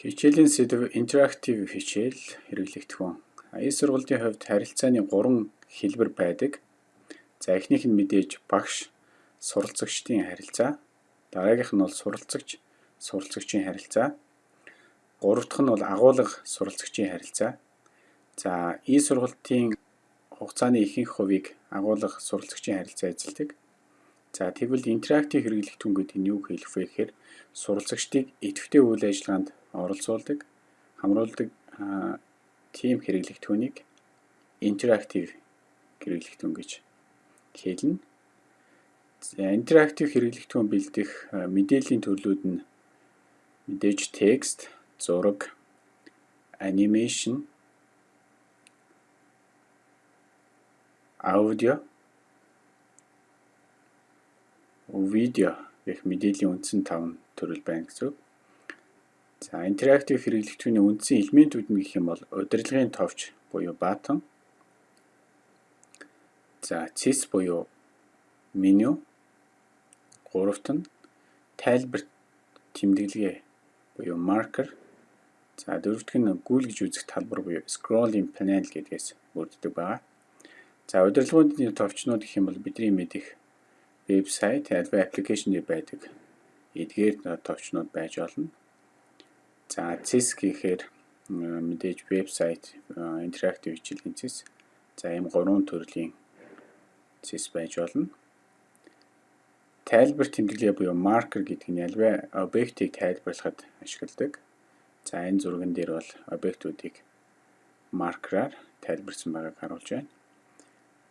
Хичээлийн сэдв интерактив хичээл хэрэглэгдэхүүн. Аян сургуулийн хувьд харилцааны 3 хэлбэр байдаг. За эхнийх нь мэдээж багш суралцагчдын харилцаа. Дараагийнх нь бол суралцагч суралцагчийн харилцаа. Гурав дахь нь бол агуулга суралцагчийн харилцаа. За и сургалтын хугацааны ихэнх хувийг агуулга суралцагчийн харилцаа эзэлдэг. За тэгвэл интерактив хэрэглэгдэхүүн гэдэг нь юу хэлэх вэ гэхээр суралцагчдыг идэвхтэй үйл ажиллагаанд оролцуулдаг, хамруулдаг тийм хэрэглэгдэхүүнийг интерактив хэрэглэгдэхүүн гэж хэлнэ. Интерактив хэрэглэгдэхүүн бэлдэх мэдээллийн төрлүүд нь мэдээж текст, зураг, анимашн, аудио видео гэх мэдээллийн үндсэн 5 төрөл байна гэсэн үг. За интерактив хэрэглэгдэхүүний үндсэн элементүүд нь гэх юм бол удирдлагын товч буюу button. За CIS буюу меню. Гуравт нь тайлбар тэмдэглэгээ буюу marker. За дөрөвт нь гүйлгэж үзэх талбар буюу scrolling panel гэдгээс бүрддэг байна. За удирдлагуудын товчнууд гэх юм бол бидний мэдих вебсайт альва аппликейшн байдаг. Эдгээр товчнууд байж болно. За CIS гэхээр мэдээж вебсайт интерактив хичээлийн CIS. За ийм гурван төрлийн CIS байж болно. Тайлбар тэмдэглэе буюу маркер гэдэг нь альва объектыг тайлбарлахад ашигладаг. За энэ зурган дээр бол объектуудыг маркераар тайлбарсан байгааг харуулж байна.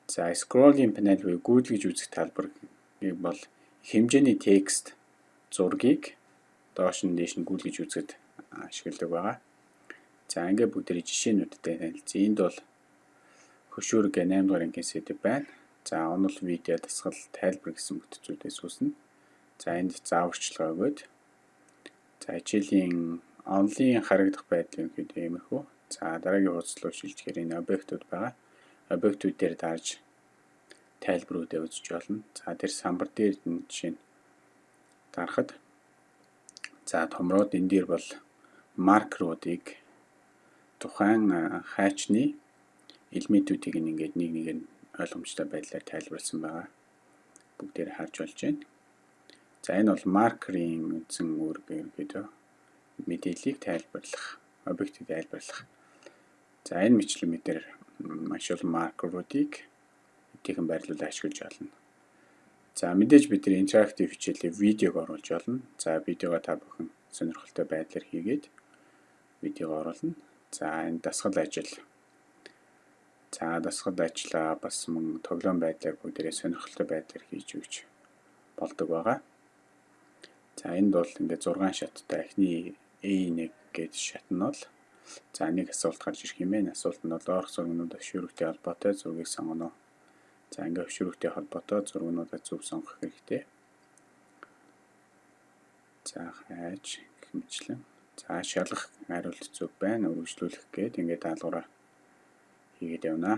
За scrolling panel буюу гүйдгэж үзэх талбар бол хэмжээний текст зургийг доош нь дээш нь гүйлгэж үзэхэд ашигладаг байгаа. За ингээд бүгдээ жишээнүүдтэй танилцъя. Энд бол хөшөөрөг 8 дугаар ангийн сэдв байна. За онол видео дасгал тайлбар гэсэн бүтцүүдээс үүснэ. За энд зааварчилгаа өгөөд за хичээлийн онлын харагдах байдал юм хэд иймэрхүү. За дараагийн хуудас руу шилжихээр энэ объектууд байгаа. Объектууд дээр дарж тайлбаруудаа үзэж болно. За тэр самбар дээр нь жишээ нь дарахад за томроод энэ дээр бол маркеруудыг тухайн хайчны элементүүдийг ингээд нэг нэг нь ойлгомжтой байдлаар тайлбарласан байгаа. Бүгдээр харж болж байна. За энэ бол маркерийн үндсэн үүрэг ерөнхийдөө мэдээллийг тайлбарлах, объектыг тайлбарлах. За энэ мэтлэг мэдэр маш олон маркеруудыг эдгийнхэн байрлуулж ашиглаж болно. За мэдээж бид нар интерактив хичээлээ видеог оруулж болно. За видеого та бүхэн сонирхолтой байдлаар хийгээд видеог оруулна. За энэ дасгал ажил. За дасгал ажиллаа бас мөн тоглоом байдлаар бүгдээрээ сонирхолтой байдлаар хийж өгч болдог байгаа. За энд бол ингээд 6 шаттай эхний A1 гэж шат нь бол за нэг асуулт гарч ирэх юм байна. Асуулт нь бол доорх зургнууд шүүрэгтэй холбоотой зургийг сонгоно За ингээ хөшрөгтэй холбоотой зургуудаа зөв сонгох хэрэгтэй. За хайж гэх мэтлэн. За шалгах хариулт зөв байна. Өргөжлүүлэх гээд ингээ даалгавраа хийгээд явна.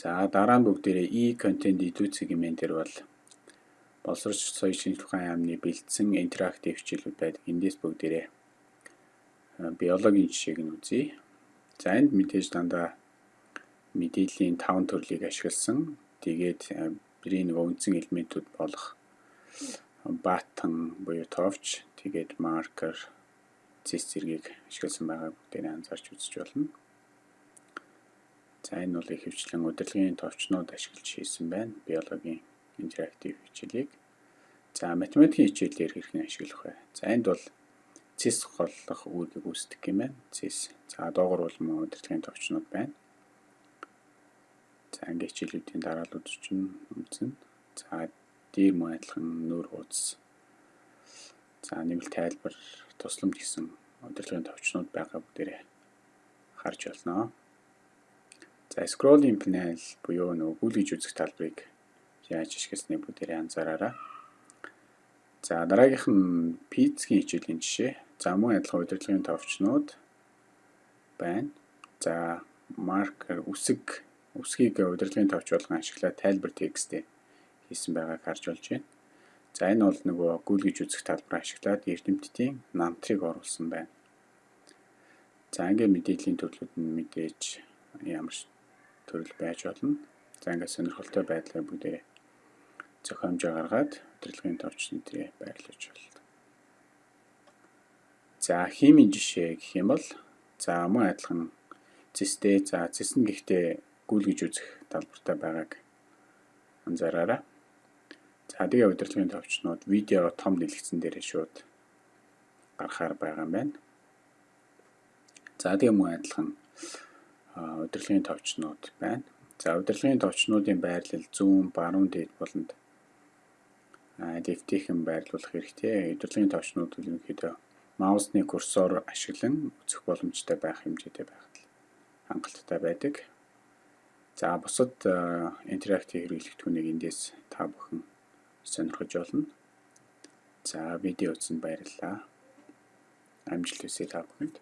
За дараа нь бүгдээрээ e-content идүүцэг хэмээн дээр бол боловсрол соёлын шинжилгээ тухайн яамны бэлдсэн интерактив хичээлүүд байдаг. Эндээс бүгдээрээ биологийн жишээг нь үзье. За энд мэдээж дандаа мэдээллийн 5 төрлийг ашигласан. Тэгээд бидний нэг үндсэн элементүүд болох button буюу товч, тэгээд marker, зис зэргийг ашигласан байгаа бүгдийг анзаарч үзэж болно. За энэ бол их хвчлэн удирдлагын товчнууд ашиглаж хийсэн байна. Биологийн интерактив хичээлийг. За математикийн хичээлээр хэрхэн ашиглах вэ? За энд бол цэс голлох үүргийг үүсдэг юм байна. Цэс. За доогор бол мөн удирдлагын товчнууд байна. Ингээ хичээлүүдийн дараалууд чинь үзнэ. За дээр мөн адилхан нүүр хуудас. За нэмэлт тайлбар тусламж гэсэн удирдлагын товчнууд байгаа бүгдээрээ харж болно. За scrolling panel буюу нөгөө гүйлгэж үзэх талбарыг яаж ашигласныг бүгдээрээ анзаараарай. За дараагийнх нь пицгийн хичээлийн жишээ. За мөн адилхан удирдлагын товчнууд байна. За маркер үсэг үсгийг удирдлагын товч болгон ашиглаад тайлбар текстээ хийсэн байгааг харж болж байна. За энэ бол нөгөө гүйлгэж үзэх талбараа ашиглаад эрдэмтдийн намтрыг оруулсан байна. За ингээ мэдээллийн төрлүүд нь мэдээж ямар төрөл байж болно. За ингээ сонирхолтой байдлаар бүгдээ зохиомжоо гаргаад удирдлагын товч нэтрээ байрлуулж байна. За химийн жишээ гэх юм бол за мөн адилхан цэстэй за цэс нь гэхдээ гүйлгэж үзэх талбартай байгааг анзаараарай. За тэгээ удирдлагын товчнууд видео том дэлгэцэн дээр шууд гарахаар байгаа юм байна. За тэгээ мөн адилхан удирдлагын товчнууд байна. За удирдлагын товчнуудын байрлал зүүн, баруун дээд болонд лифтийнхэн байрлуулах хэрэгтэй. Удирдлагын товчнууд ерөнхийдөө маусны курсор ашиглан үзэх боломжтой байх хэмжээтэй байхад хангалттай байдаг. За бусад интерактив хэрэглэгдэхүүнийг эндээс та бүхэн сонирхож болно. За видео үзсэнд баярлалаа. Амжилт хүсье та бүхэнд.